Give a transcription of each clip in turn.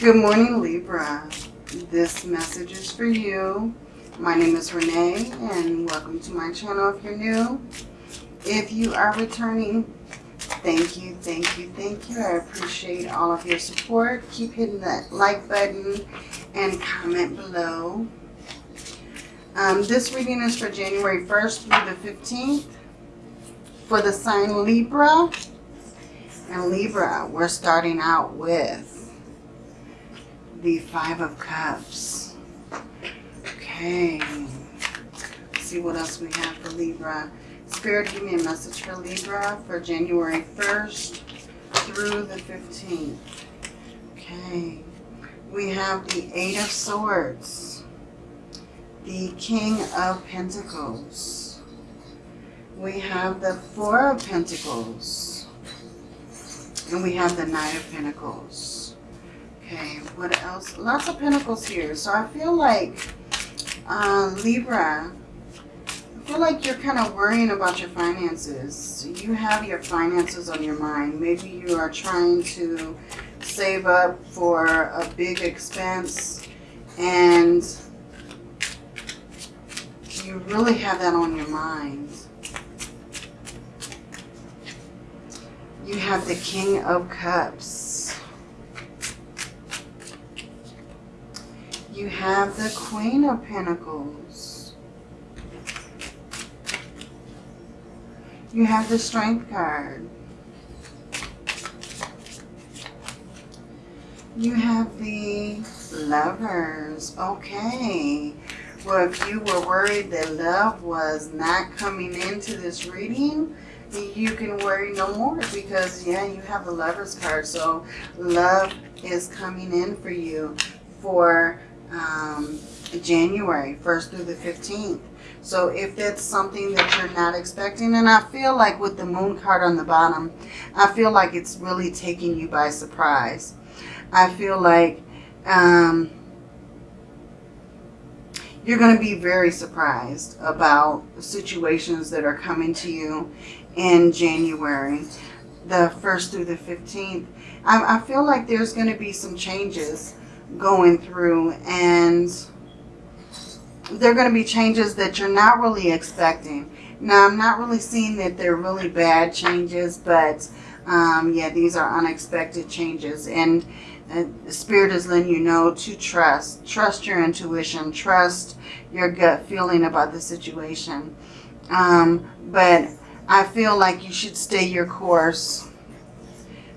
Good morning, Libra. This message is for you. My name is Renee and welcome to my channel if you're new. If you are returning, thank you, thank you, thank you. I appreciate all of your support. Keep hitting that like button and comment below. Um, this reading is for January 1st through the 15th for the sign Libra. And Libra, we're starting out with the Five of Cups. Okay. Let's see what else we have for Libra. Spirit, give me a message for Libra for January 1st through the 15th. Okay. We have the Eight of Swords. The King of Pentacles. We have the Four of Pentacles and we have the Knight of Pentacles. Okay, what else? Lots of Pentacles here. So I feel like uh, Libra, I feel like you're kind of worrying about your finances. You have your finances on your mind. Maybe you are trying to save up for a big expense and you really have that on your mind. You have the King of Cups. You have the Queen of Pentacles. You have the Strength card. You have the Lovers. Okay. Well, if you were worried that love was not coming into this reading, you can worry no more because, yeah, you have the Lover's card. So love is coming in for you for um, January 1st through the 15th. So if that's something that you're not expecting, and I feel like with the moon card on the bottom, I feel like it's really taking you by surprise. I feel like um, you're going to be very surprised about situations that are coming to you in January, the 1st through the 15th. I, I feel like there's going to be some changes going through and they're going to be changes that you're not really expecting. Now, I'm not really seeing that they're really bad changes, but um, yeah, these are unexpected changes. And uh, Spirit is letting you know to trust. Trust your intuition. Trust your gut feeling about the situation. Um, but I feel like you should stay your course.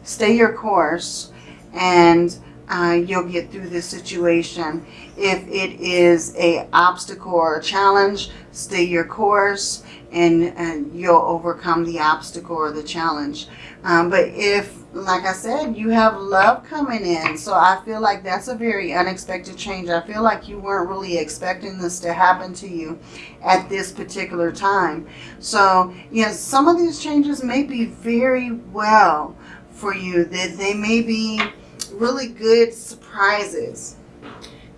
Stay your course and uh, you'll get through this situation. If it is a obstacle or a challenge, stay your course and, and you'll overcome the obstacle or the challenge. Um, but if, like I said, you have love coming in, so I feel like that's a very unexpected change. I feel like you weren't really expecting this to happen to you at this particular time. So, yes, some of these changes may be very well for you. That they may be really good surprises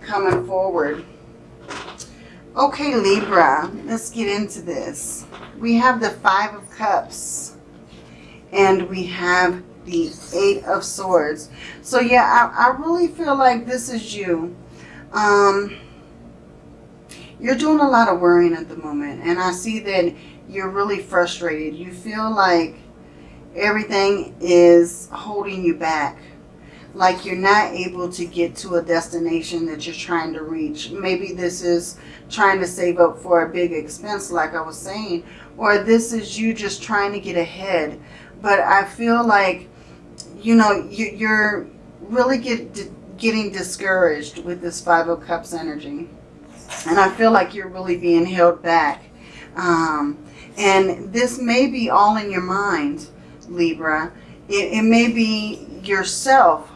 coming forward. Okay, Libra, let's get into this. We have the Five of Cups and we have the Eight of Swords. So yeah, I, I really feel like this is you. Um, you're doing a lot of worrying at the moment and I see that you're really frustrated. You feel like everything is holding you back like you're not able to get to a destination that you're trying to reach. Maybe this is trying to save up for a big expense like I was saying, or this is you just trying to get ahead. But I feel like, you know, you, are really get, getting discouraged with this Five of Cups energy. And I feel like you're really being held back. Um, and this may be all in your mind, Libra. It, it may be yourself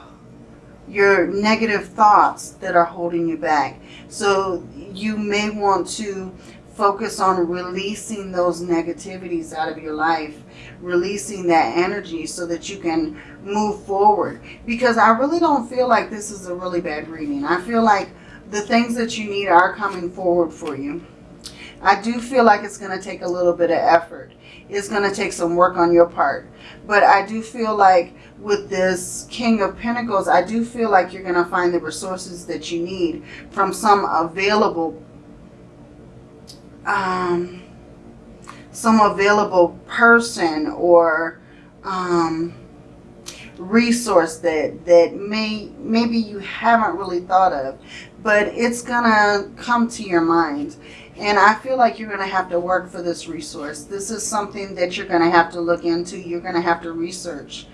your negative thoughts that are holding you back. So you may want to focus on releasing those negativities out of your life, releasing that energy so that you can move forward. Because I really don't feel like this is a really bad reading. I feel like the things that you need are coming forward for you. I do feel like it's going to take a little bit of effort. It's going to take some work on your part. But I do feel like with this King of Pentacles, I do feel like you're going to find the resources that you need from some available um, some available person or um, resource that that may maybe you haven't really thought of but it's gonna come to your mind and I feel like you're gonna have to work for this resource. This is something that you're gonna have to look into. You're gonna have to research.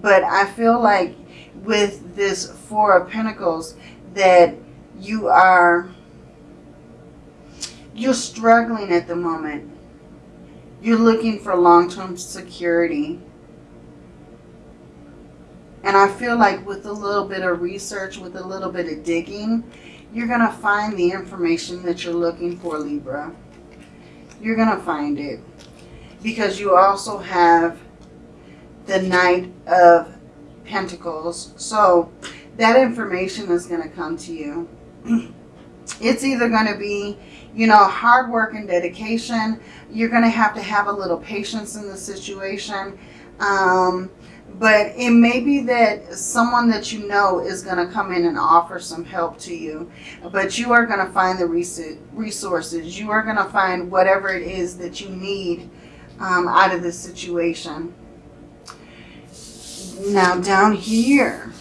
But I feel like with this four of Pentacles that you are you're struggling at the moment. You're looking for long-term security. And I feel like with a little bit of research, with a little bit of digging, you're going to find the information that you're looking for, Libra. You're going to find it. Because you also have the Knight of Pentacles. So that information is going to come to you. It's either going to be, you know, hard work and dedication. You're going to have to have a little patience in the situation. Um, but it may be that someone that you know is going to come in and offer some help to you. But you are going to find the resources. You are going to find whatever it is that you need um, out of this situation. Now down here,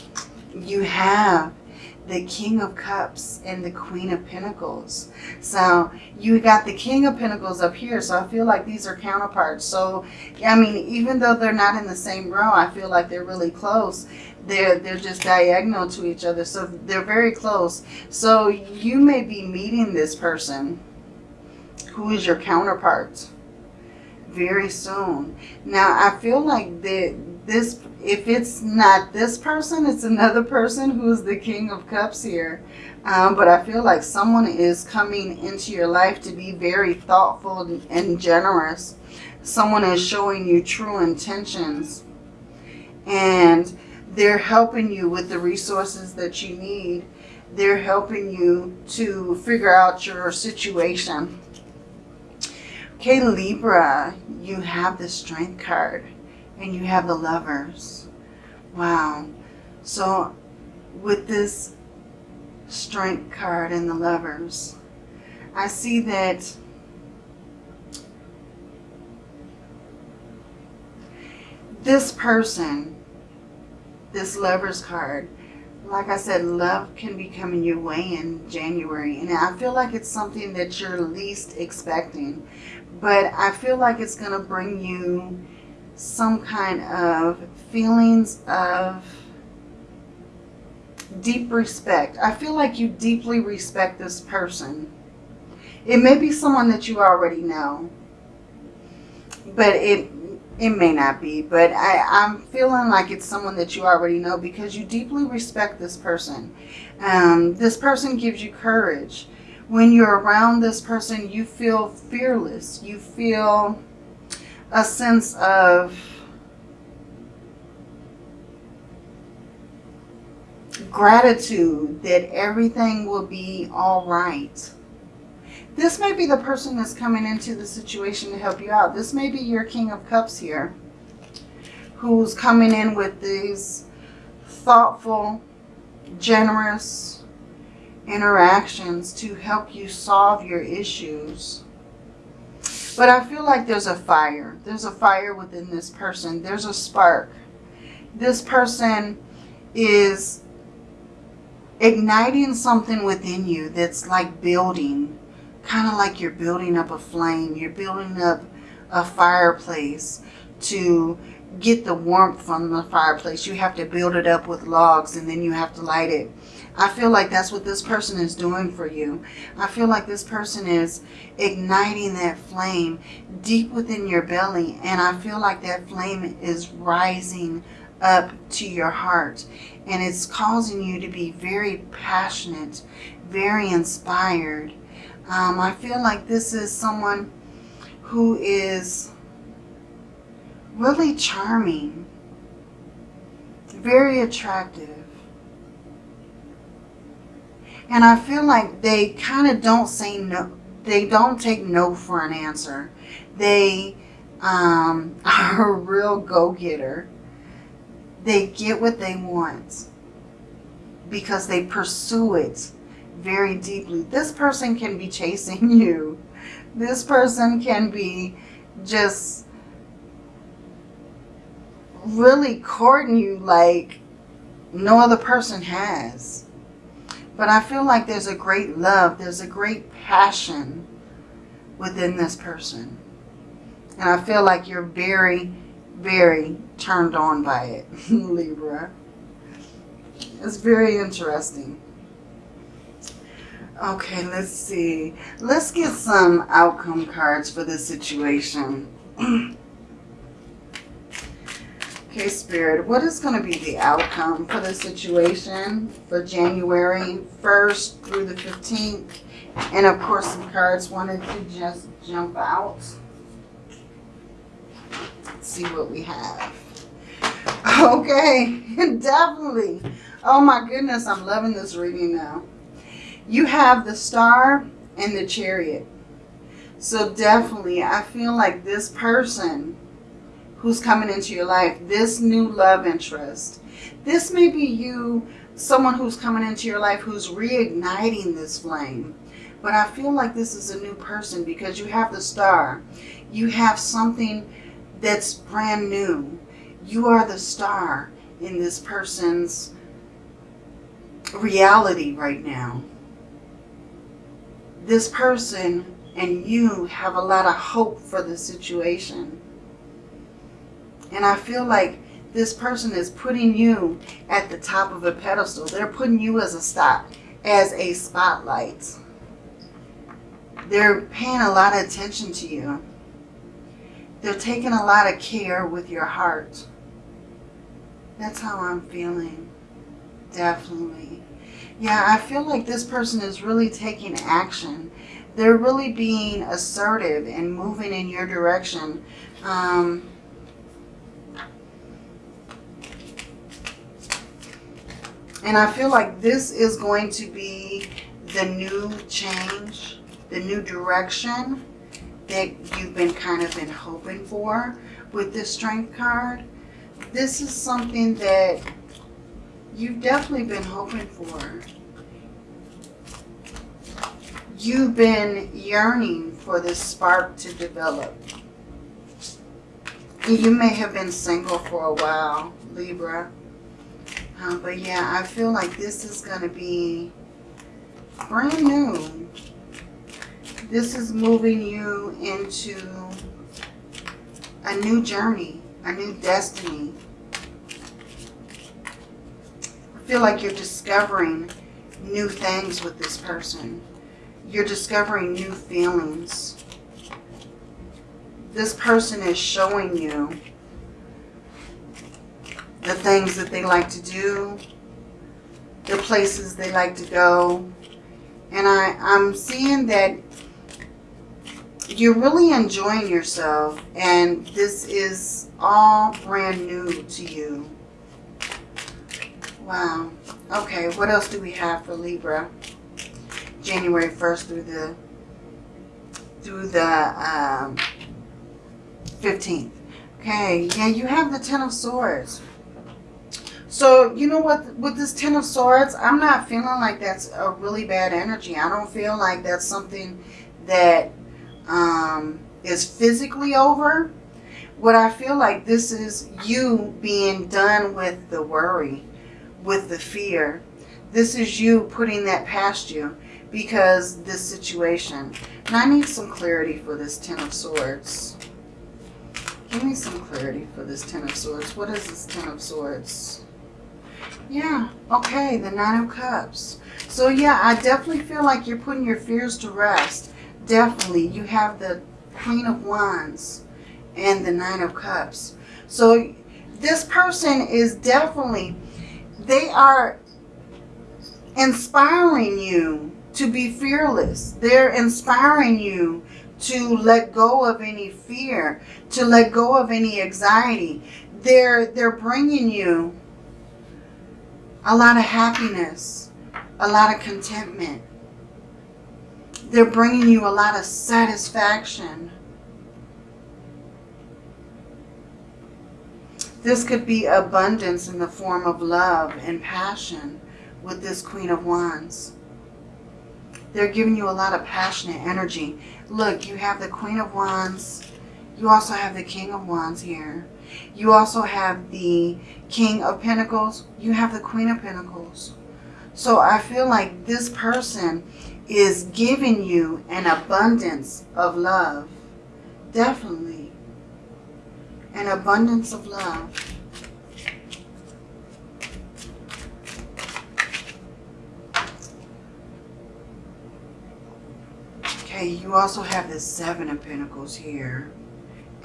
you have the King of Cups and the Queen of Pentacles. So you got the King of Pentacles up here. So I feel like these are counterparts. So, I mean, even though they're not in the same row, I feel like they're really close. They're, they're just diagonal to each other. So they're very close. So you may be meeting this person who is your counterpart very soon. Now, I feel like that this if it's not this person, it's another person who's the King of Cups here. Um, but I feel like someone is coming into your life to be very thoughtful and generous. Someone is showing you true intentions. And they're helping you with the resources that you need. They're helping you to figure out your situation. Okay, Libra, you have the Strength card and you have the lovers. Wow. So with this strength card and the lovers, I see that this person, this lovers card, like I said, love can be coming your way in January. And I feel like it's something that you're least expecting. But I feel like it's going to bring you some kind of feelings of deep respect. I feel like you deeply respect this person. It may be someone that you already know, but it it may not be. But I, I'm feeling like it's someone that you already know because you deeply respect this person. Um, this person gives you courage. When you're around this person, you feel fearless. You feel a sense of gratitude that everything will be all right. This may be the person that's coming into the situation to help you out. This may be your King of Cups here who's coming in with these thoughtful, generous interactions to help you solve your issues. But I feel like there's a fire. There's a fire within this person. There's a spark. This person is igniting something within you that's like building. Kind of like you're building up a flame. You're building up a fireplace to get the warmth from the fireplace. You have to build it up with logs and then you have to light it. I feel like that's what this person is doing for you. I feel like this person is igniting that flame deep within your belly. And I feel like that flame is rising up to your heart. And it's causing you to be very passionate, very inspired. Um, I feel like this is someone who is really charming, very attractive. And I feel like they kind of don't say no. they don't take no for an answer. They um, are a real go-getter. They get what they want because they pursue it very deeply. This person can be chasing you. This person can be just really courting you like no other person has. But I feel like there's a great love, there's a great passion within this person. And I feel like you're very, very turned on by it, Libra. It's very interesting. Okay, let's see. Let's get some outcome cards for this situation. okay, Spirit, what is going to be the outcome for this situation for January 1st through the 15th? And of course, some cards wanted to just jump out. Let's see what we have. Okay, definitely. Oh my goodness, I'm loving this reading now you have the star and the chariot. So definitely, I feel like this person who's coming into your life, this new love interest, this may be you, someone who's coming into your life who's reigniting this flame. But I feel like this is a new person because you have the star. You have something that's brand new. You are the star in this person's reality right now this person and you have a lot of hope for the situation. And I feel like this person is putting you at the top of a pedestal. They're putting you as a stop, as a spotlight. They're paying a lot of attention to you. They're taking a lot of care with your heart. That's how I'm feeling. Definitely. Yeah, I feel like this person is really taking action. They're really being assertive and moving in your direction. Um, and I feel like this is going to be the new change, the new direction that you've been kind of been hoping for with this strength card. This is something that you've definitely been hoping for. You've been yearning for this spark to develop. You may have been single for a while, Libra. Uh, but yeah, I feel like this is going to be brand new. This is moving you into a new journey, a new destiny I feel like you're discovering new things with this person. You're discovering new feelings. This person is showing you the things that they like to do, the places they like to go. And I, I'm seeing that you're really enjoying yourself and this is all brand new to you. Wow. Okay, what else do we have for Libra? January 1st through the through the um, 15th. Okay, yeah, you have the Ten of Swords. So, you know what, with this Ten of Swords, I'm not feeling like that's a really bad energy. I don't feel like that's something that um, is physically over. What I feel like this is you being done with the worry with the fear. This is you putting that past you because this situation. And I need some clarity for this Ten of Swords. Give me some clarity for this Ten of Swords. What is this Ten of Swords? Yeah, okay, the Nine of Cups. So yeah, I definitely feel like you're putting your fears to rest. Definitely. You have the Queen of Wands and the Nine of Cups. So this person is definitely they are inspiring you to be fearless. They're inspiring you to let go of any fear, to let go of any anxiety. They're, they're bringing you a lot of happiness, a lot of contentment. They're bringing you a lot of satisfaction. This could be abundance in the form of love and passion with this Queen of Wands. They're giving you a lot of passionate energy. Look, you have the Queen of Wands. You also have the King of Wands here. You also have the King of Pentacles. You have the Queen of Pentacles. So I feel like this person is giving you an abundance of love. Definitely. An abundance of love. Okay, you also have the Seven of Pentacles here.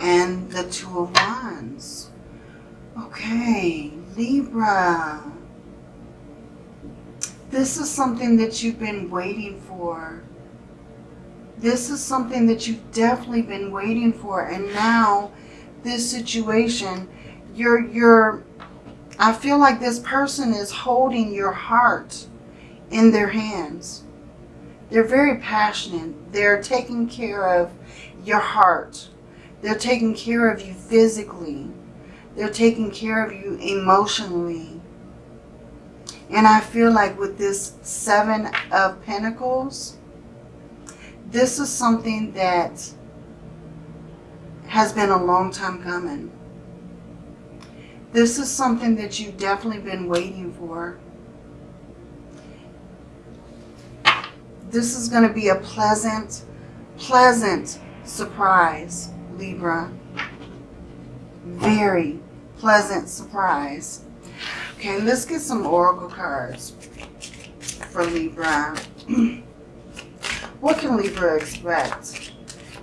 And the Two of Wands. Okay, Libra. This is something that you've been waiting for. This is something that you've definitely been waiting for. And now, this situation, you're, you're, I feel like this person is holding your heart in their hands. They're very passionate. They're taking care of your heart. They're taking care of you physically. They're taking care of you emotionally. And I feel like with this Seven of Pentacles, this is something that has been a long time coming. This is something that you've definitely been waiting for. This is going to be a pleasant, pleasant surprise, Libra. Very pleasant surprise. Okay, let's get some oracle cards for Libra. what can Libra expect?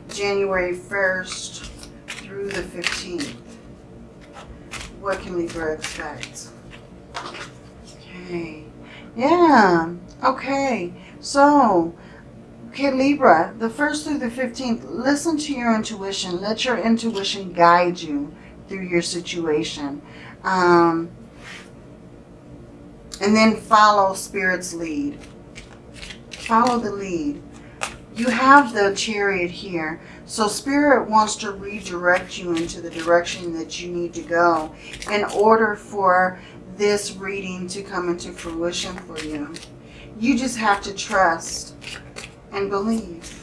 January 1st through the 15th. What can Libra expect? Okay. Yeah. Okay. So, okay, Libra, the 1st through the 15th, listen to your intuition. Let your intuition guide you through your situation. Um, and then follow Spirit's lead. Follow the lead. You have the chariot here. So Spirit wants to redirect you into the direction that you need to go in order for this reading to come into fruition for you. You just have to trust and believe.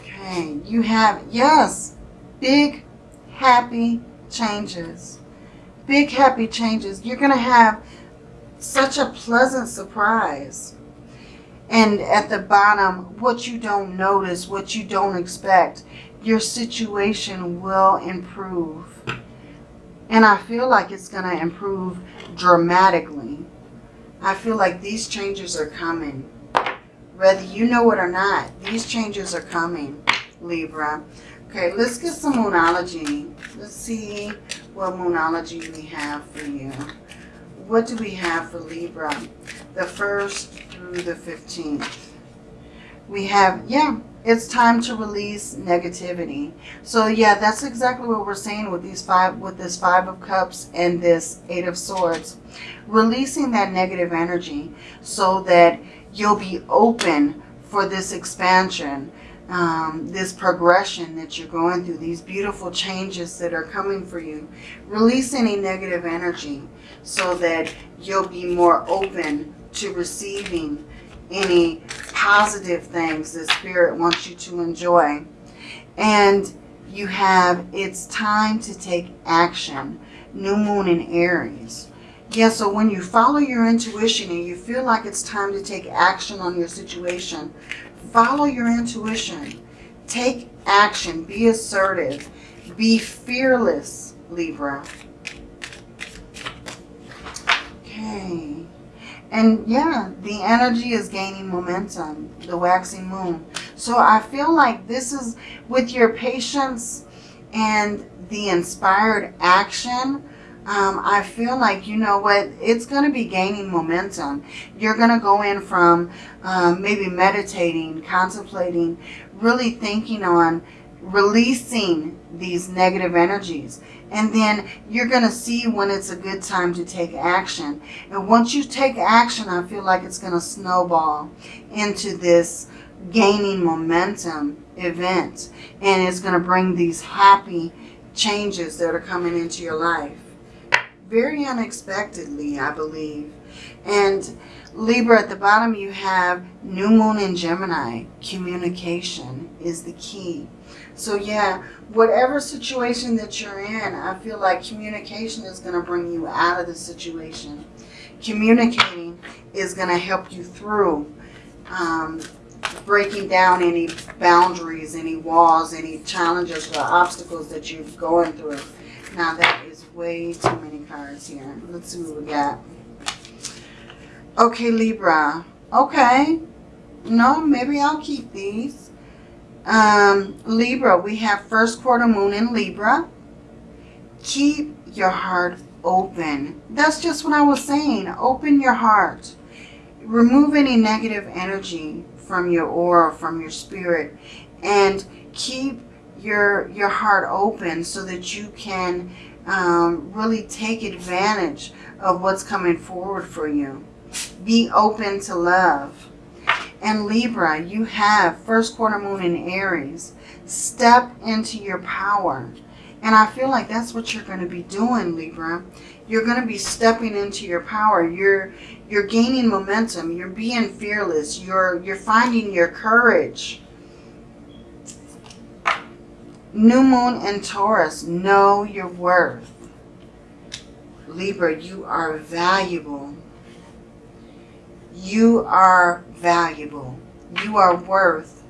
Okay, you have, yes, big, happy changes. Big, happy changes. You're going to have such a pleasant surprise. And at the bottom, what you don't notice, what you don't expect, your situation will improve. And I feel like it's going to improve dramatically. I feel like these changes are coming. Whether you know it or not, these changes are coming, Libra. Okay, let's get some Moonology. Let's see what Moonology we have for you. What do we have for Libra? The 1st through the 15th. We have, yeah, it's time to release negativity. So yeah, that's exactly what we're saying with these five, with this five of cups and this eight of swords. Releasing that negative energy so that you'll be open for this expansion, um, this progression that you're going through, these beautiful changes that are coming for you. Release any negative energy so that you'll be more open to receiving any positive things that Spirit wants you to enjoy. And you have, it's time to take action. New Moon in Aries. Yeah, so when you follow your intuition and you feel like it's time to take action on your situation, follow your intuition. Take action. Be assertive. Be fearless, Libra. Okay. And yeah, the energy is gaining momentum, the waxing moon. So I feel like this is with your patience and the inspired action, um, I feel like, you know what, it's going to be gaining momentum. You're going to go in from um, maybe meditating, contemplating, really thinking on releasing these negative energies. And then you're going to see when it's a good time to take action. And once you take action, I feel like it's going to snowball into this gaining momentum event. And it's going to bring these happy changes that are coming into your life. Very unexpectedly, I believe. And Libra, at the bottom you have New Moon in Gemini. Communication is the key. So yeah, whatever situation that you're in, I feel like communication is going to bring you out of the situation. Communicating is going to help you through um, breaking down any boundaries, any walls, any challenges or obstacles that you're going through. Now that is way too many cards here. Let's see what we got. Okay, Libra. Okay. No, maybe I'll keep these. Um, Libra, we have first quarter moon in Libra. Keep your heart open. That's just what I was saying. Open your heart. Remove any negative energy from your aura, from your spirit. And keep your, your heart open so that you can um, really take advantage of what's coming forward for you. Be open to love. And Libra, you have first quarter moon in Aries. Step into your power. And I feel like that's what you're going to be doing, Libra. You're going to be stepping into your power. You're you're gaining momentum. You're being fearless. You're you're finding your courage. New moon in Taurus, know your worth. Libra, you are valuable. You are valuable. You are worth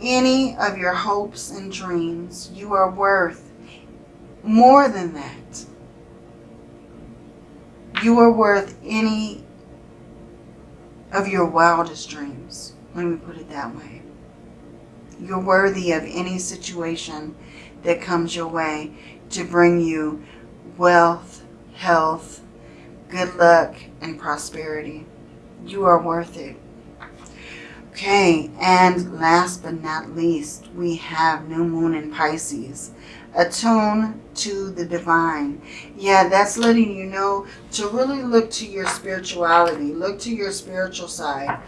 any of your hopes and dreams. You are worth more than that. You are worth any of your wildest dreams. Let me put it that way. You're worthy of any situation that comes your way to bring you wealth, health, good luck, and prosperity. You are worth it. Okay, and last but not least, we have New Moon in Pisces. Attune to the divine. Yeah, that's letting you know to really look to your spirituality. Look to your spiritual side.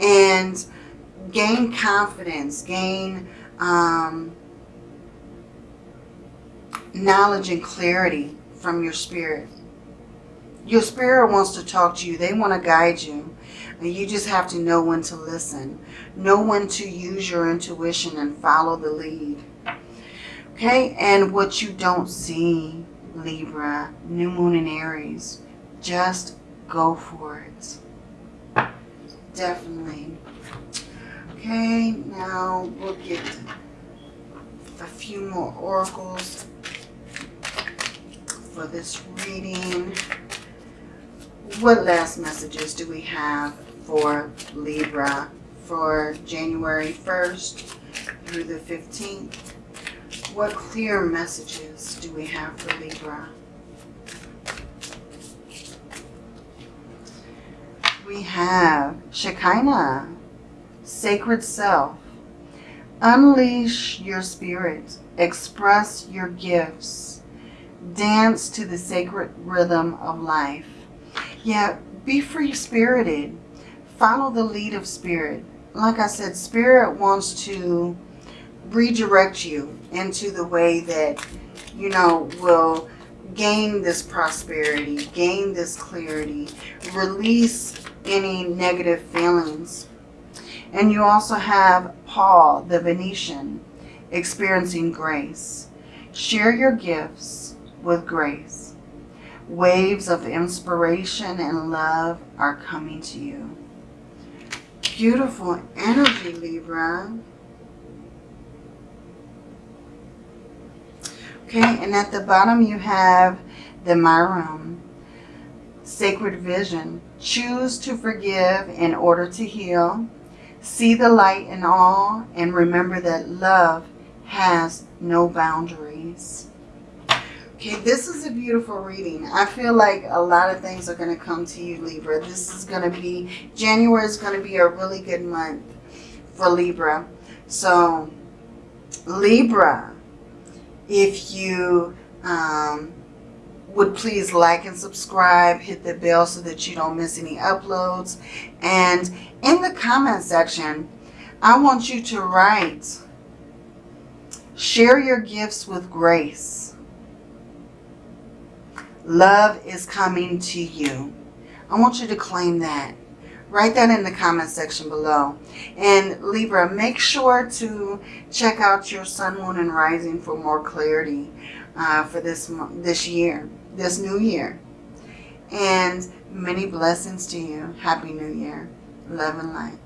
And gain confidence. Gain um, knowledge and clarity from your spirit. Your spirit wants to talk to you. They want to guide you. And you just have to know when to listen. Know when to use your intuition and follow the lead. Okay, and what you don't see, Libra, New Moon in Aries, just go for it. Definitely. Okay, now we'll get a few more oracles for this reading. What last messages do we have for Libra for January 1st through the 15th? What clear messages do we have for Libra? We have Shekinah, Sacred Self. Unleash your spirit. Express your gifts. Dance to the sacred rhythm of life. Yeah, be free-spirited. Follow the lead of Spirit. Like I said, Spirit wants to redirect you into the way that, you know, will gain this prosperity, gain this clarity, release any negative feelings. And you also have Paul, the Venetian, experiencing grace. Share your gifts with grace. Waves of inspiration and love are coming to you. Beautiful energy, Libra. Okay, and at the bottom you have the Myron. Sacred vision. Choose to forgive in order to heal. See the light in all and remember that love has no boundaries. Okay, this is a beautiful reading. I feel like a lot of things are going to come to you, Libra. This is going to be, January is going to be a really good month for Libra. So, Libra, if you um, would please like and subscribe, hit the bell so that you don't miss any uploads. And in the comment section, I want you to write, share your gifts with grace. Love is coming to you. I want you to claim that. Write that in the comment section below. And Libra, make sure to check out your sun, moon, and rising for more clarity uh, for this this year, this new year. And many blessings to you. Happy New Year. Love and light.